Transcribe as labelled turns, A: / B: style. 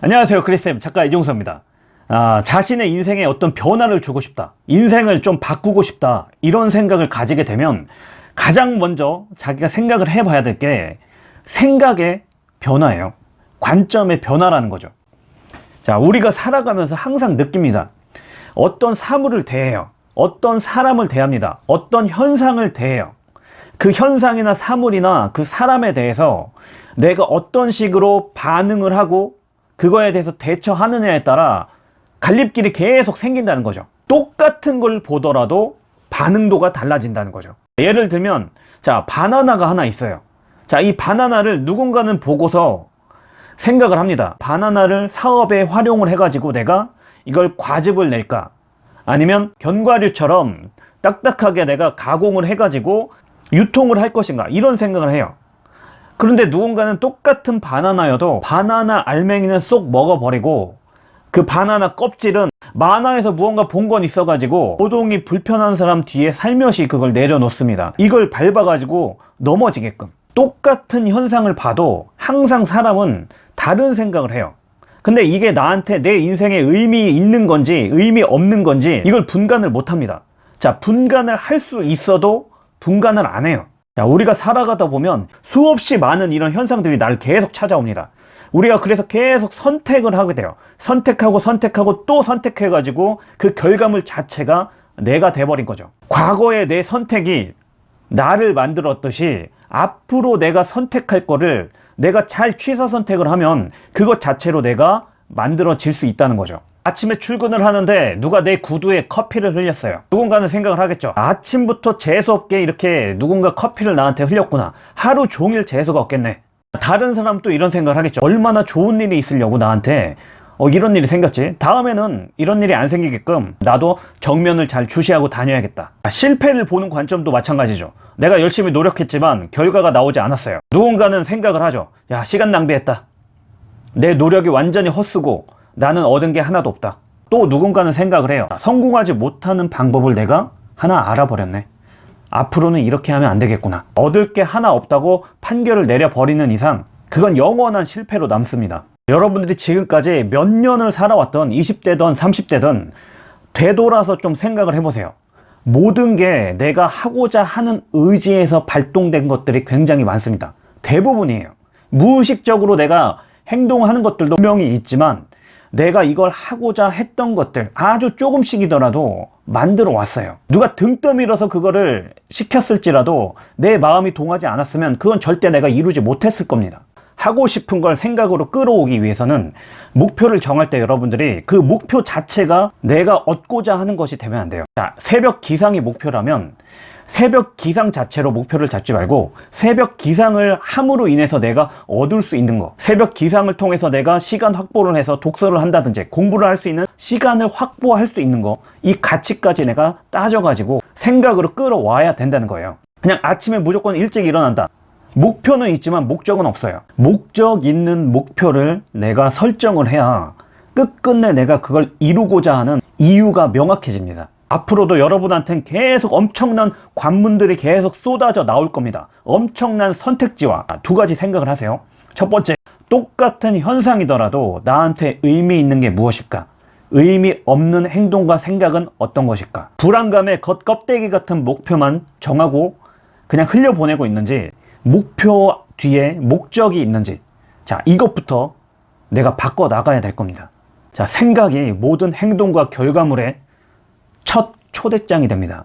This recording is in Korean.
A: 안녕하세요. 크리스쌤 작가 이종서입니다. 아, 자신의 인생에 어떤 변화를 주고 싶다 인생을 좀 바꾸고 싶다 이런 생각을 가지게 되면 가장 먼저 자기가 생각을 해 봐야 될 게 생각의 변화예요. 관점의 변화라는 거죠. 자 우리가 살아가면서 항상 느낍니다. 어떤 사물을 대해요. 어떤 사람을 대합니다. 어떤 현상을 대해요. 그 현상이나 사물이나 그 사람에 대해서 내가 어떤 식으로 반응을 하고 그거에 대해서 대처하느냐에 따라 갈림길이 계속 생긴다는 거죠. 똑같은 걸 보더라도 반응도가 달라진다는 거죠. 예를 들면 자 바나나가 하나 있어요. 자 이 바나나를 누군가는 보고서 생각을 합니다. 바나나를 사업에 활용을 해 가지고 내가 이걸 과즙을 낼까? 아니면 견과류처럼 딱딱하게 내가 가공을 해 가지고 유통을 할 것인가? 이런 생각을 해요 그런데 누군가는 똑같은 바나나여도 바나나 알맹이는 쏙 먹어버리고 그 바나나 껍질은 만화에서 무언가 본 건 있어 가지고 고동이 불편한 사람 뒤에 살며시 그걸 내려놓습니다. 이걸 밟아 가지고 넘어지게끔. 똑같은 현상을 봐도 항상 사람은 다른 생각을 해요. 근데 이게 나한테 내 인생에 의미 있는 건지 의미 없는 건지 이걸 분간을 못 합니다. 자 분간을 할 수 있어도 분간을 안 해요 자, 우리가 살아가다 보면 수없이 많은 이런 현상들이 나를 계속 찾아옵니다. 우리가 그래서 계속 선택을 하게 돼요. 선택하고 선택하고 또 선택해 가지고 그 결과물 자체가 내가 돼버린 거죠. 과거의 내 선택이 나를 만들었듯이 앞으로 내가 선택할 거를 내가 잘 취사 선택을 하면 그것 자체로 내가 만들어질 수 있다는 거죠. 아침에 출근을 하는데 누가 내 구두에 커피를 흘렸어요. 누군가는 생각을 하겠죠. 아침부터 재수없게 이렇게 누군가 커피를 나한테 흘렸구나. 하루 종일 재수가 없겠네. 다른 사람도 이런 생각을 하겠죠. 얼마나 좋은 일이 있으려고 나한테 어, 이런 일이 생겼지? 다음에는 이런 일이 안 생기게끔 나도 정면을 잘 주시하고 다녀야겠다. 실패를 보는 관점도 마찬가지죠. 내가 열심히 노력했지만 결과가 나오지 않았어요. 누군가는 생각을 하죠. 야 시간 낭비했다. 내 노력이 완전히 헛쓰고 나는 얻은 게 하나도 없다. 또 누군가는 생각을 해요. 성공하지 못하는 방법을 내가 하나 알아버렸네. 앞으로는 이렇게 하면 안 되겠구나. 얻을 게 하나 없다고 판결을 내려버리는 이상 그건 영원한 실패로 남습니다. 여러분들이 지금까지 몇 년을 살아왔던 20대든 30대든 되돌아서 좀 생각을 해보세요. 모든 게 내가 하고자 하는 의지에서 발동된 것들이 굉장히 많습니다. 대부분이에요. 무의식적으로 내가 행동하는 것들도 분명히 있지만 내가 이걸 하고자 했던 것들 아주 조금씩이더라도 만들어 왔어요. 누가 등 떠밀어서 그거를 시켰을지라도 내 마음이 동하지 않았으면 그건 절대 내가 이루지 못했을 겁니다. 하고 싶은 걸 생각으로 끌어오기 위해서는 목표를 정할 때 여러분들이 그 목표 자체가 내가 얻고자 하는 것이 되면 안 돼요. 자 새벽 기상이 목표라면 새벽 기상 자체로 목표를 잡지 말고 새벽 기상을 함으로 인해서 내가 얻을 수 있는 거 새벽 기상을 통해서 내가 시간 확보를 해서 독서를 한다든지 공부를 할 수 있는 시간을 확보할 수 있는 거 이 가치까지 내가 따져가지고 생각으로 끌어와야 된다는 거예요. 그냥 아침에 무조건 일찍 일어난다. 목표는 있지만 목적은 없어요. 목적 있는 목표를 내가 설정을 해야 끝끝내 내가 그걸 이루고자 하는 이유가 명확해집니다 앞으로도 여러분한테는 계속 엄청난 관문들이 계속 쏟아져 나올 겁니다. 엄청난 선택지와 두 가지 생각을 하세요. 첫 번째 똑같은 현상이더라도 나한테 의미 있는 게 무엇일까? 의미 없는 행동과 생각은 어떤 것일까? 불안감의 겉껍데기 같은 목표만 정하고 그냥 흘려보내고 있는지 목표 뒤에 목적이 있는지. 자 이것부터 내가 바꿔 나가야 될 겁니다. 자 생각이 모든 행동과 결과물에 첫 초대장이 됩니다